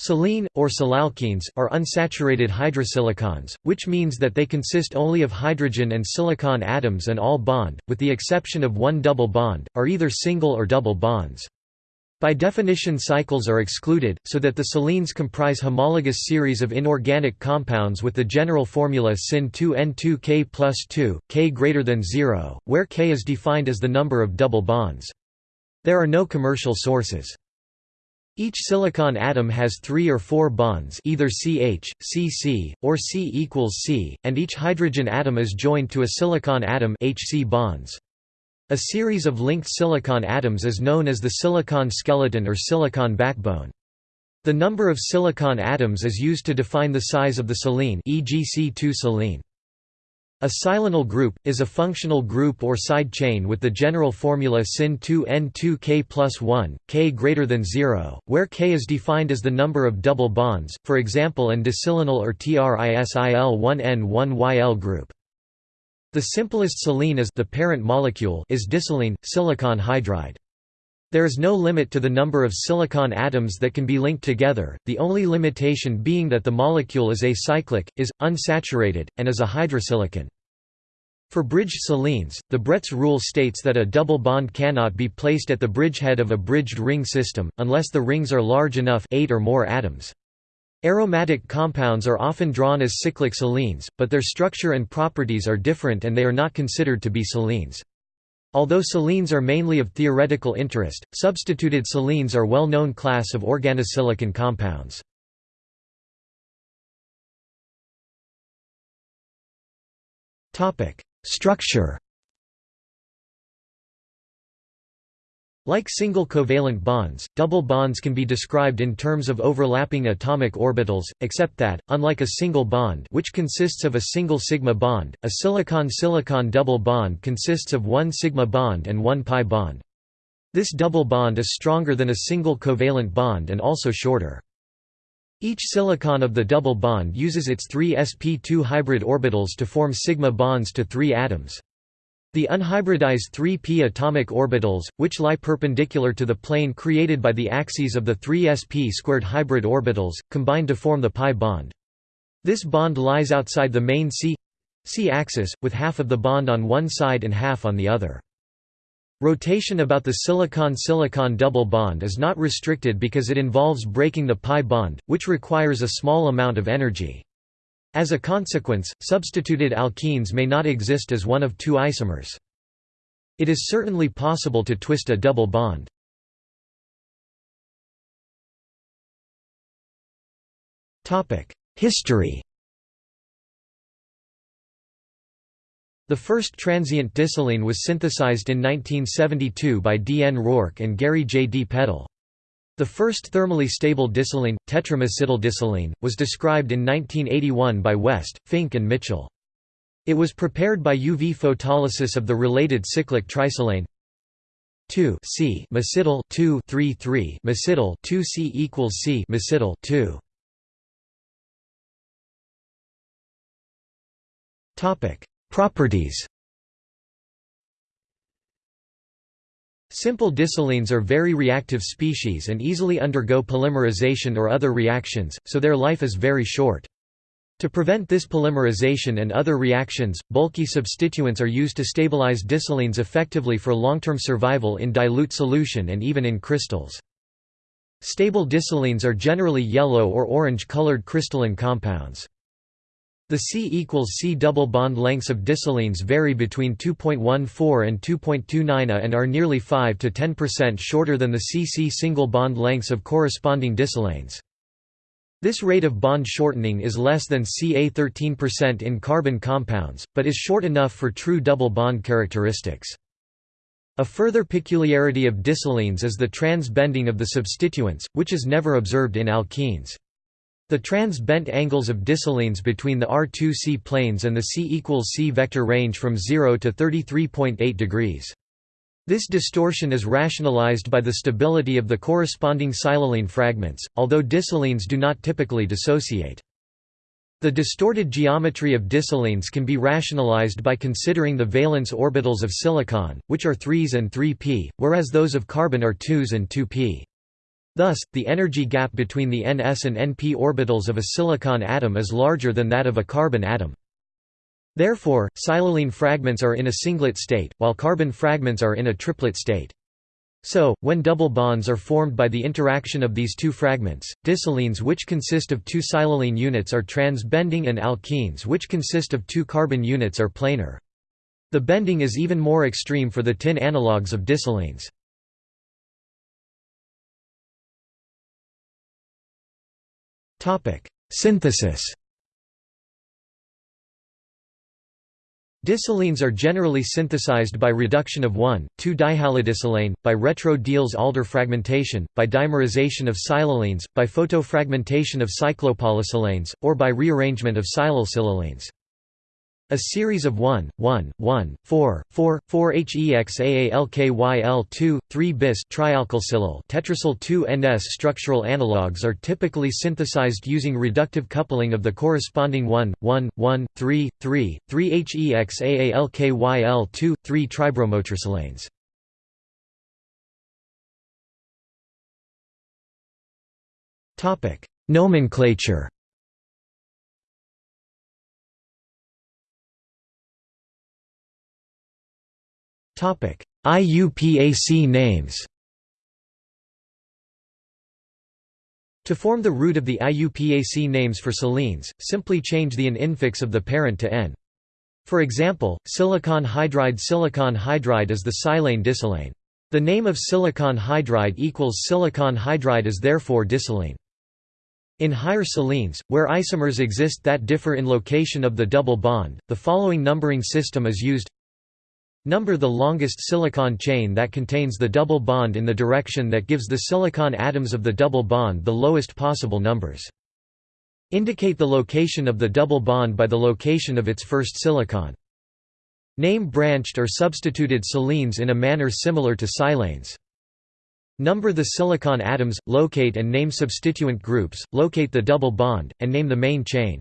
Silene, or silalkenes, are unsaturated hydrosilicons, which means that they consist only of hydrogen and silicon atoms and all bond, with the exception of one double bond, are either single or double bonds. By definition cycles are excluded, so that the silenes comprise homologous series of inorganic compounds with the general formula Sin2N2K plus 2, K greater than 0, where K is defined as the number of double bonds. There are no commercial sources. Each silicon atom has three or four bonds either CH, CC, or C equals C, and each hydrogen atom is joined to a silicon atom HC bonds. A series of linked silicon atoms is known as the silicon skeleton or silicon backbone. The number of silicon atoms is used to define the size of the silene e.g. C2 silene. A silanol group, is a functional group or side chain with the general formula Sin2N2K plus 1, K greater than 0, where K is defined as the number of double bonds, for example an disilanol or TRISIL1N1YL group. The simplest silene is the parent molecule is disilene, silicon hydride. There is no limit to the number of silicon atoms that can be linked together, the only limitation being that the molecule is acyclic, is, unsaturated, and is a hydrosilicon. For bridged silenes, the Bredt's rule states that a double bond cannot be placed at the bridgehead of a bridged ring system, unless the rings are large enough eight or more atoms. Aromatic compounds are often drawn as cyclic silenes, but their structure and properties are different and they are not considered to be silenes. Although silenes are mainly of theoretical interest, substituted silenes are well-known class of organosilicon compounds. Structure Like single covalent bonds, double bonds can be described in terms of overlapping atomic orbitals, except that, unlike a single bond which consists of a single sigma bond, a silicon-silicon double bond consists of one sigma bond and one pi bond. This double bond is stronger than a single covalent bond and also shorter. Each silicon of the double bond uses its three sp2 hybrid orbitals to form sigma bonds to three atoms. The unhybridized 3p atomic orbitals, which lie perpendicular to the plane created by the axes of the 3sp squared hybrid orbitals, combine to form the pi bond. This bond lies outside the main C C axis, with half of the bond on one side and half on the other. Rotation about the silicon-silicon double bond is not restricted because it involves breaking the pi bond, which requires a small amount of energy. As a consequence, substituted alkenes may not exist as one of two isomers. It is certainly possible to twist a double bond. History The first transient disilene was synthesized in 1972 by D. N. Roark and Gary J. D. Peddle. The first thermally stable disilene, tetramesityldisilene, was described in 1981 by West, Fink and Mitchell. It was prepared by UV photolysis of the related cyclic trisilane 2 C mesityl 2 3 3 mesityl 2 C equals C mesityl 2 Topic Properties Simple disilenes are very reactive species and easily undergo polymerization or other reactions, so their life is very short. To prevent this polymerization and other reactions, bulky substituents are used to stabilize disilenes effectively for long-term survival in dilute solution and even in crystals. Stable disilenes are generally yellow or orange-colored crystalline compounds. The C equals C double bond lengths of disilenes vary between 2.14 and 2.29 A and are nearly 5 to 10% shorter than the CC single bond lengths of corresponding disilenes. This rate of bond shortening is less than Ca 13% in carbon compounds, but is short enough for true double bond characteristics. A further peculiarity of disilenes is the trans-bending of the substituents, which is never observed in alkenes. The trans-bent angles of disilenes between the R2C planes and the C equals C vector range from 0 to 33.8 degrees. This distortion is rationalized by the stability of the corresponding silylene fragments, although disilenes do not typically dissociate. The distorted geometry of disilenes can be rationalized by considering the valence orbitals of silicon, which are 3s and 3p, whereas those of carbon are 2s and 2p. Thus, the energy gap between the ns and np orbitals of a silicon atom is larger than that of a carbon atom. Therefore, silylene fragments are in a singlet state, while carbon fragments are in a triplet state. So, when double bonds are formed by the interaction of these two fragments, disilenes which consist of two silylene units are trans-bending and alkenes which consist of two carbon units are planar. The bending is even more extreme for the tin analogues of disilenes. Synthesis Disilenes are generally synthesized by reduction of 1,2-dihalodisilane, by retro-Diels-Alder fragmentation, by dimerization of silylenes, by photofragmentation of cyclopolysilanes, or by rearrangement of silylsilylenes. A series of 1, 1, 1, 4, 4, 4 HEXAALKYL2, 3 bis trialkylsilyl tetrasyl 2-NS structural analogues are typically synthesized using reductive coupling of the corresponding 1, 1, 1, 3, 3, 3 HEXAALKYL2, 3 tribromotrisilanes. Nomenclature IUPAC names To form the root of the IUPAC names for silines, simply change the an infix of the parent to N. For example, silicon hydride Silicon hydride is the silane disilane. The name of silicon hydride equals silicon hydride is therefore disilane. In higher silines, where isomers exist that differ in location of the double bond, the following numbering system is used Number the longest silicon chain that contains the double bond in the direction that gives the silicon atoms of the double bond the lowest possible numbers. Indicate the location of the double bond by the location of its first silicon. Name branched or substituted silines in a manner similar to silanes. Number the silicon atoms, locate and name substituent groups, locate the double bond, and name the main chain.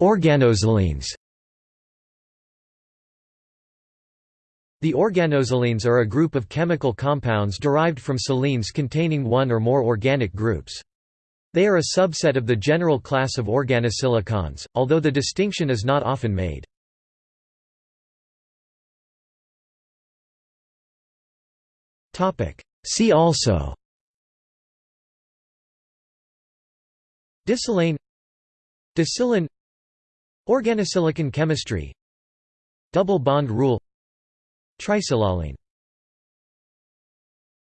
Organosilines The organosilines are a group of chemical compounds derived from silines containing one or more organic groups. They are a subset of the general class of organosilicons, although the distinction is not often made. See also Disilane Disilane Organosilicon chemistry Double bond rule Trisiloline